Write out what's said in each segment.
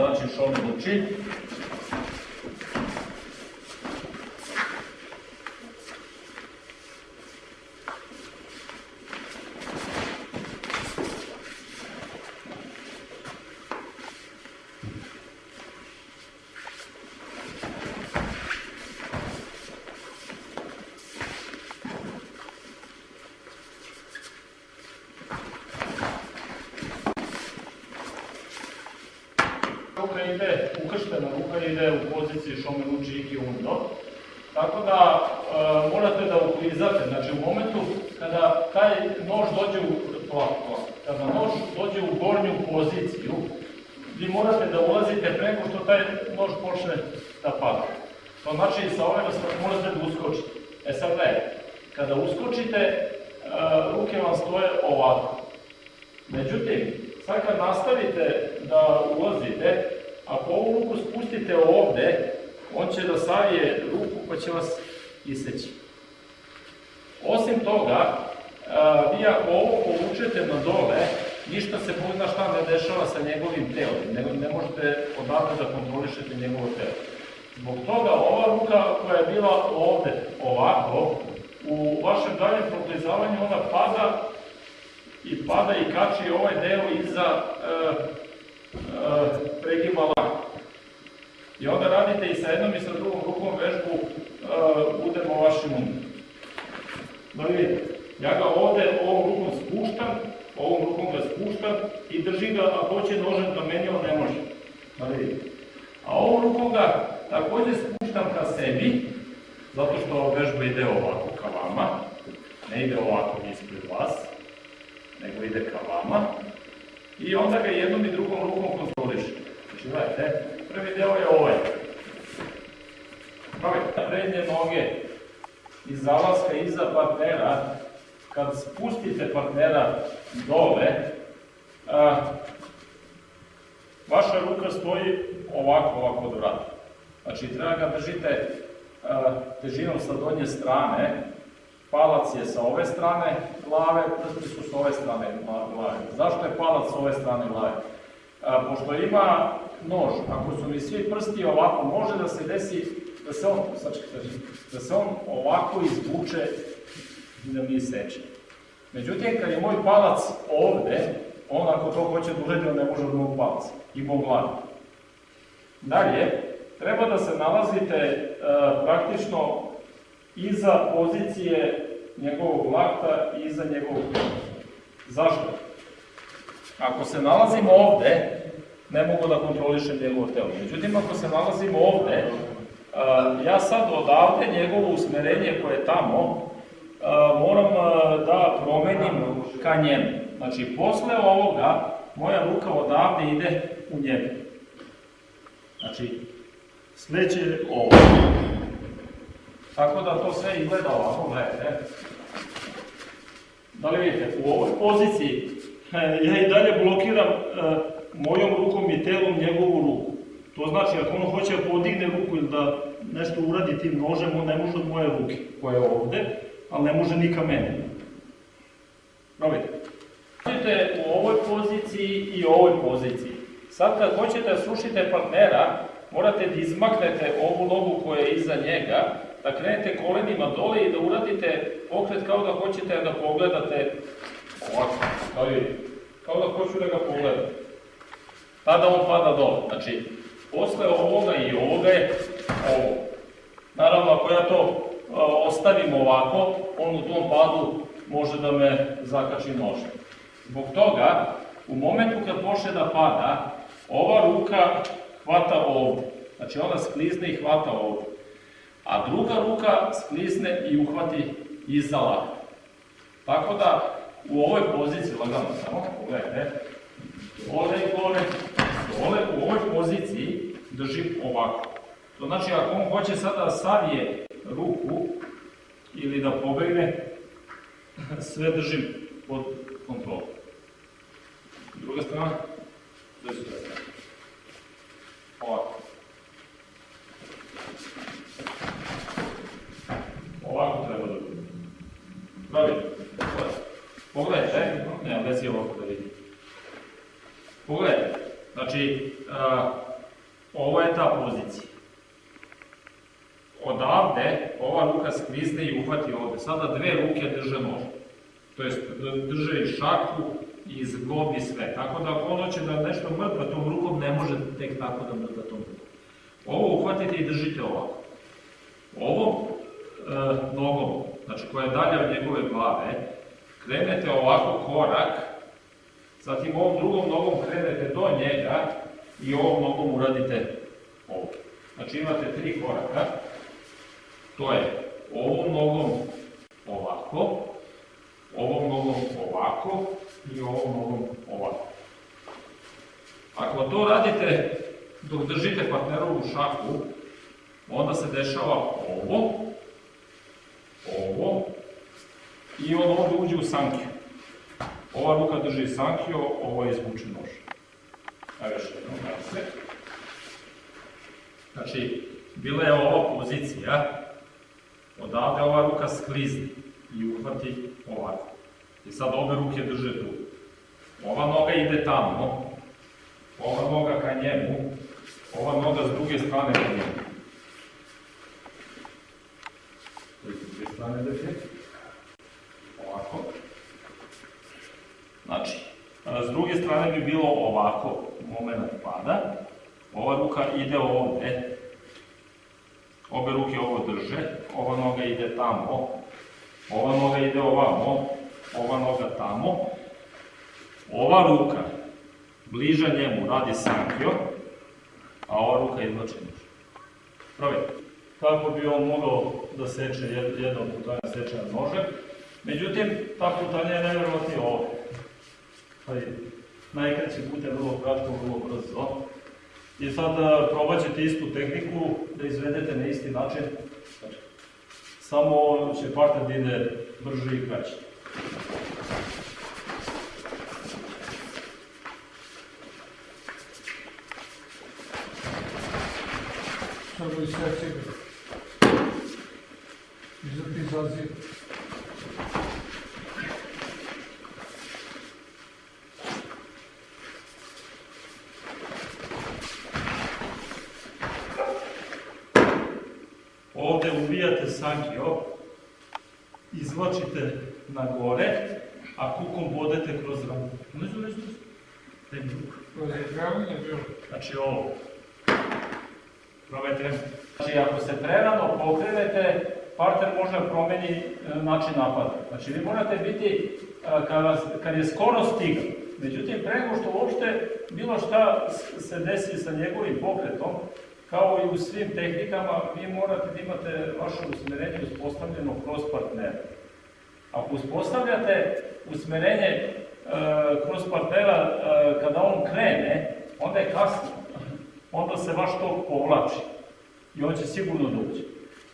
Znači šome luči. ruka ide, ukrštena ruka ide u poziciji šome luči i undo. Tako da e, morate da uklizate, znači u momentu kada taj nož dođe u, ovako, kada nož dođe u gornju poziciju, vi morate da ulazite preko što taj nož počne da pada. To znači sa ove da morate da uskočite. E sad gledajte, kada uskočite, e, ruke vam stoje ovako. Međutim, sad kad nastavite da ulazite, ako ovu ruku spustite ovde, on će da savije ruku pa će vas iseći. Osim toga, vi ako ovo povučete na dole, ništa se Bog zna šta ne dešava sa njegovim telom, ne, ne možete odavde da kontrolišete njegovo telo. Zbog toga ova ruka koja je bila ovde ovako, u vašem daljem proklizavanju ona pada i pada i kači ovaj deo iza e, e, pregibala. I onda radite i sa jednom i sa drugom rukom vežbu uh, udemo vašim umom. Da vidite, ja ga ovde ovom rukom spuštam, ovom rukom ga spuštam i držim ga, a hoće nožem da meni, on ne može. Da vidite. A ovom rukom ga takođe spuštam ka sebi, zato što vežba ide ovako ka vama, ne ide ovako ispred vas, nego ide ka vama. I onda ga jednom i drugom rukom kontrolišem. Znači, gledajte, prvi deo je ovaj. Prednje noge iz zalaska iza partnera, kad spustite partnera dole, a, vaša ruka stoji ovako, ovako od vrata. Znači, treba ga držite a, težinom sa donje strane, palac je sa ove strane glave, prsti su sa ove strane glave. Zašto je palac sa ove strane glave? A, pošto ima nož, ako su mi svi prsti ovako, može da se desi da se on, da se on ovako izvuče i da mi seče. Međutim, kad je moj palac ovde, on ako to hoće da uredi, on ne može od mog palaca i mog glavi. Dalje, treba da se nalazite e, praktično iza pozicije njegovog lakta i iza njegovog Zašto? Ako se nalazimo ovde, ne mogu da kontrolišem njegovo telo. Međutim, ako se nalazimo ovde, ja sad odavde njegovo usmerenje koje je tamo, moram da promenim ka njemu. Znači, posle ovoga, moja ruka odavde ide u njemu. Znači, sleće ovo. Tako da to sve izgleda ovako, gledajte. Da li vidite, u ovoj poziciji ja i dalje blokiram mojom rukom i telom njegovu ruku. To znači, ako on hoće da podigne ruku ili da nešto uradi tim nožem, on ne može od moje ruke, koja je ovde, ali ne može ni ka mene. Probajte. Radite u ovoj poziciji i ovoj poziciji. Sad kad hoćete da slušite partnera, morate da izmaknete ovu nogu koja je iza njega, da krenete kolenima dole i da uradite pokret kao da hoćete da pogledate ovako, kao, kao da hoću da ga pogledam tada on pada dole. Znači, posle ovoga i ovoga je ovo. Naravno, ako ja to ostavim ovako, on u tom padu može da me zakači nože. Zbog toga, u momentu kad počne da pada, ova ruka hvata ovdje. Znači ona sklizne i hvata ovdje. A druga ruka sklizne i uhvati iza lakta. Tako da, u ovoj poziciji, lagano samo, pogledajte, dole i gore, dole u ovoj poziciji držim ovako. To znači ako on hoće sada da savije ruku ili da pobegne, sve držim pod kontrolom. Druga strana, su strana? Ovako treba da bude. Pravi, pogledajte, ne, bez je ovako da vidite. Pogledajte, znači, a, ovo je ta pozicija. Odavde, ova ruka sklizne i uhvati ovde. Sada dve ruke drže nož. To jest, drže i šaku, i zglob i sve. Tako da ako on hoće da nešto mrtva tom rukom, ne može tek tako da mrtva tom rukom. Ovo uhvatite i držite ovako. Ovom e, nogom, znači koja je dalje od njegove glave, krenete ovako korak, zatim ovom drugom nogom krenete do njega i ovom nogom uradite ovo. Znači imate tri koraka, to je ovom nogom ovako, ovom nogom ovako i ovom nogom ovako. Ako to radite dok držite partnerovu šaku, onda se dešava ovo, i on ovdje uđe u sankiju. Ova ruka drži sankiju, ovo je izvučen nož. Ajde još jednom da se. Znači, bila je ova pozicija, odavde ova ruka sklizne i uhvati ovako. I sad obe ruke drže tu. Ova noga ide tamo, ova noga ka njemu, ova noga s druge strane ka njemu. S druge strane da je. Ovako. Znači, s druge strane bi bilo ovako, moment pada. Ova ruka ide ovde, obe ruke ovo drže, ova noga ide tamo, ova noga ide ovamo, ova noga tamo, ova ruka bliža njemu radi sankio, a ova ruka izvlači nož. Provjerite. Kako bi on mogao da seče jednom putanja seče na nože, međutim, ta putanja je nevjerovatnije ovdje. Najkraći put je vrlo kratko, vrlo brzo. I sad probat istu tehniku da izvedete na isti način. Samo će partner da ide brže i kraće. Samo iseći ga. Iza izaziv. Ovde sankio, izvlačite na gore, a kukom bodete kroz nizu, nizu. Daj mi ruku. Razigravanje bilo. Znači ovo. Probajte. Znači ako se prerano pokrenete, partner može da promeni e, način napada. Znači vi morate biti, e, kada, kad je skoro stigao, međutim pre nego što uopšte bilo šta se desi sa njegovim pokretom, kao i u svim tehnikama, vi morate da imate vaše usmerenje uspostavljeno kroz partnera. Ako uspostavljate usmerenje e, kroz partnera e, kada on krene, onda je kasno. Onda se vaš tok povlači i on će sigurno doći.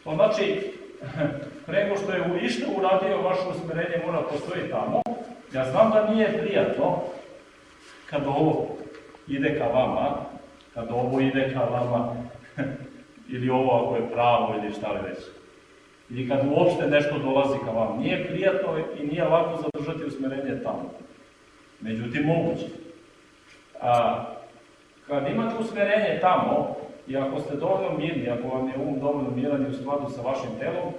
To znači, pre nego što je išta uradio, vaše usmerenje mora postoji tamo. Ja znam da nije prijatno kad ovo ide ka vama, kad ovo ide ka vama, ili ovo ako je pravo ili šta li već. Ili kad uopšte nešto dolazi ka vam. Nije prijatno i nije lako zadržati usmerenje tamo. Međutim, moguće. A, kad imate usmerenje tamo, i ako ste dovoljno mirni, ako vam je um dovoljno miran i u skladu sa vašim telom,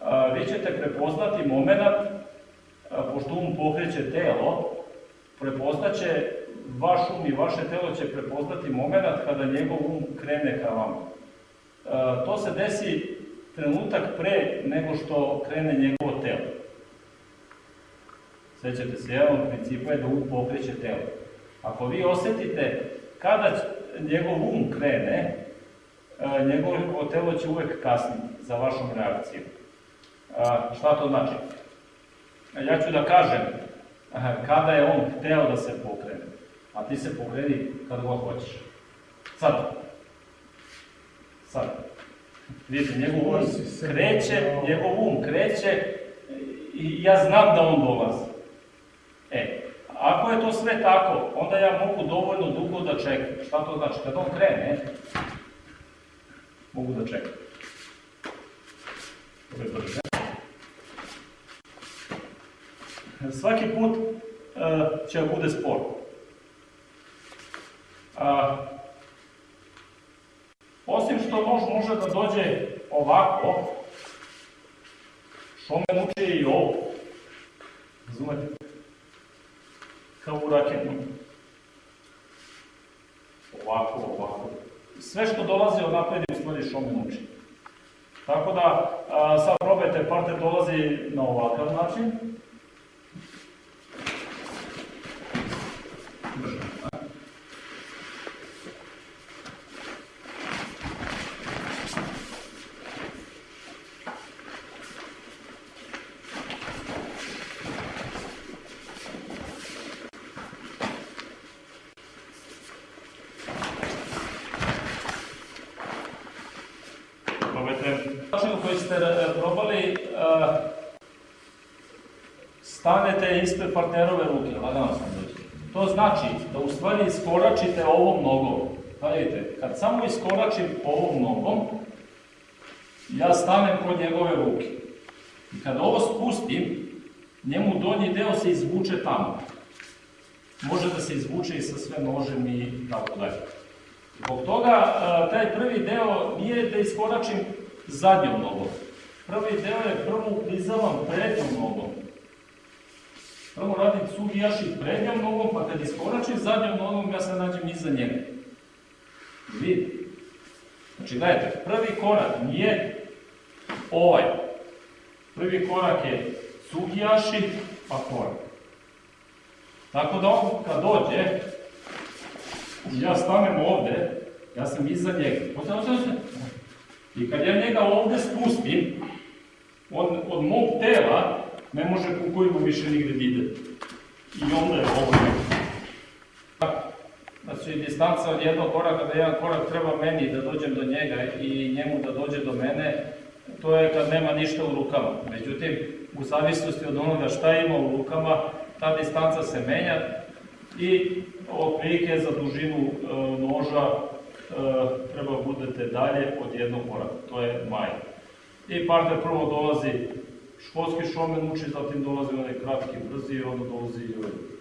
a, vi ćete prepoznati moment, a, pošto um pokreće telo, prepoznaće vaš um i vaše telo će prepoznati moment kada njegov um krene ka vama. A, to se desi trenutak pre nego što krene njegovo telo. Sećate se, jedan od principa je da um pokreće telo. Ako vi osetite kada njegov um krene, e, njegovo telo će uvek kasniti za vašom reakcijom. A, šta to znači? Ja ću da kažem kada je on hteo da se pokrene, a ti se pokreni kad god hoćeš. Sad. Sad. Vidite, njegov um kreće, njegov um kreće i ja znam da on dolazi. E, ako je to sve tako, onda ja mogu dovoljno dugo da čekam. Šta to znači? Kad on krene, mogu da čekam. Svaki put uh, će da bude spor. A, isto nož može da dođe ovako, šomen uče i ovo. Razumete? Kao u raketnom. Ovako, ovako. Sve što dolazi odnapred je u stvari šomen uči. Tako da, a, sad probajte, partner dolazi na ovakav način. Brže. Probajte. Način koji ste e, probali, e, stanete ispred partnerove ruke, lagano sam dođe. To znači da u stvari iskoračite ovom nogom. Pa vidite, kad samo iskoračim ovom nogom, ja stanem kod njegove ruke. I kad ovo spustim, njemu donji deo se izvuče tamo. Može da se izvuče i sa sve nožem i tako dalje. Zbog toga, a, taj prvi deo nije da iskoračim zadnjom nogom. Prvi deo je prvo uplizavam prednjom nogom. Prvo radim sugijaši prednjom nogom, pa kad iskoračim zadnjom nogom, ja se nađem iza njega. Vidite? Znači, gledajte, prvi korak nije ovaj. Prvi korak je sugijaši, pa korak. Tako da on kad dođe, ja stanem ovde, ja sam iza njega. I kad ja njega ovde spustim, on od mog tela ne može kukovima više nigde da ide. I onda je ovo neko. Znači, distanca od jednog koraka da jedan korak treba meni da dođem do njega i njemu da dođe do mene, to je kad nema ništa u rukama. Međutim, u zavisnosti od onoga šta ima u rukama, ta distanca se menja i otprilike za dužinu e, noža e, treba budete dalje od jednog koraka, to je maj. I partner prvo dolazi školski šomen uči, zatim dolazi onaj kratki, brzi i onda dolazi i ovaj.